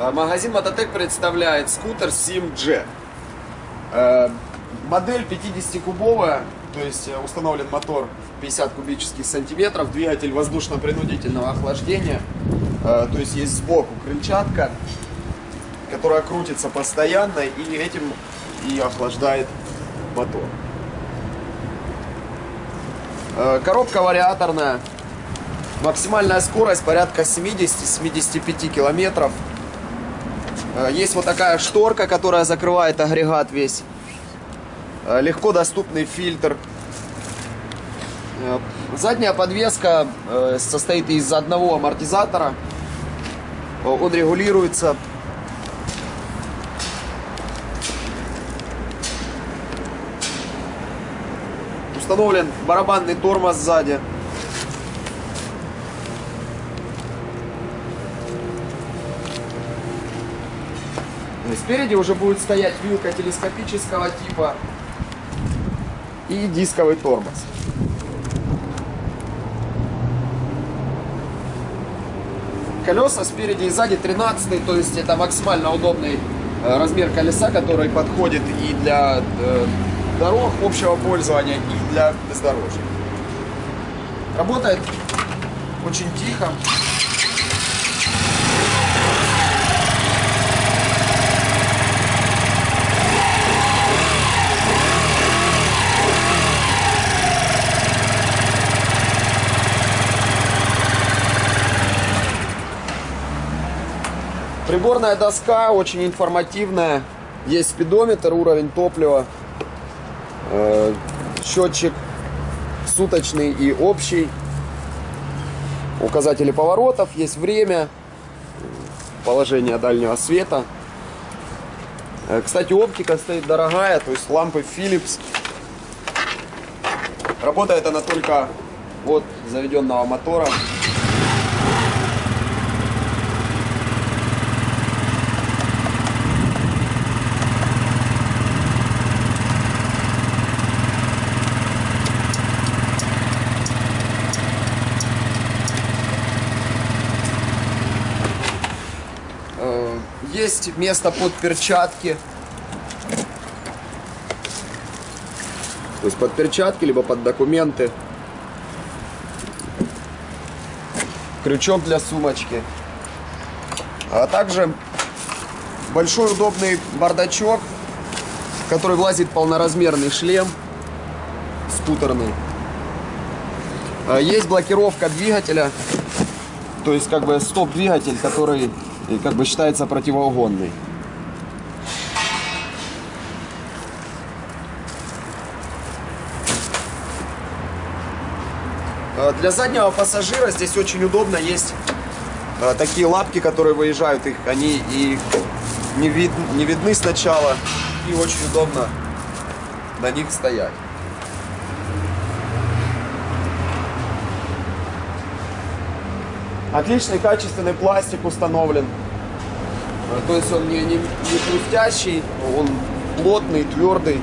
Э, Магазин Мототек представляет скутер Sim-Jet. Э, Модель 50-кубовая, то есть э, установлен мотор в 50 кубических сантиметров, двигатель воздушно-принудительного охлаждения, Э, то есть есть сбоку крыльчатка, которая крутится постоянно и этим и охлаждает мотор. Коробка вариаторная, максимальная скорость порядка 70-75 километров. Э, Есть вот такая шторка, которая закрывает агрегат весь. Э, Легко доступный фильтр. Э, Задняя подвеска состоит из одного амортизатора. Он регулируется. Установлен барабанный тормоз сзади. Спереди уже будет стоять вилка телескопического типа и дисковый тормоз. Колеса спереди и сзади 13, то есть это максимально удобный э, размер колеса, который подходит и для э, дорог общего пользования, и для бездорожья. Работает очень тихо. Приборная доска очень информативная. Есть спидометр, уровень топлива, э, счетчик суточный и общий, указатели поворотов, есть время, положение дальнего света. Э, Кстати, оптика стоит дорогая, то есть лампы Philips. Работает она только от заведенного мотора. Э, Есть место под перчатки. То есть под перчатки, либо под документы. Крючок для сумочки. А также большой удобный бардачок, в который влазит полноразмерный шлем скутерный. А Есть блокировка двигателя, то есть как бы стоп-двигатель, который и как бы считается противоугонный. Э, Для заднего пассажира здесь очень удобно есть э, такие лапки, которые выезжают, их они и не, вид, не видны сначала, и очень удобно на них стоять. Отличный качественный пластик установлен. Э, То есть он не, не, не хрустящий, он плотный, твердый.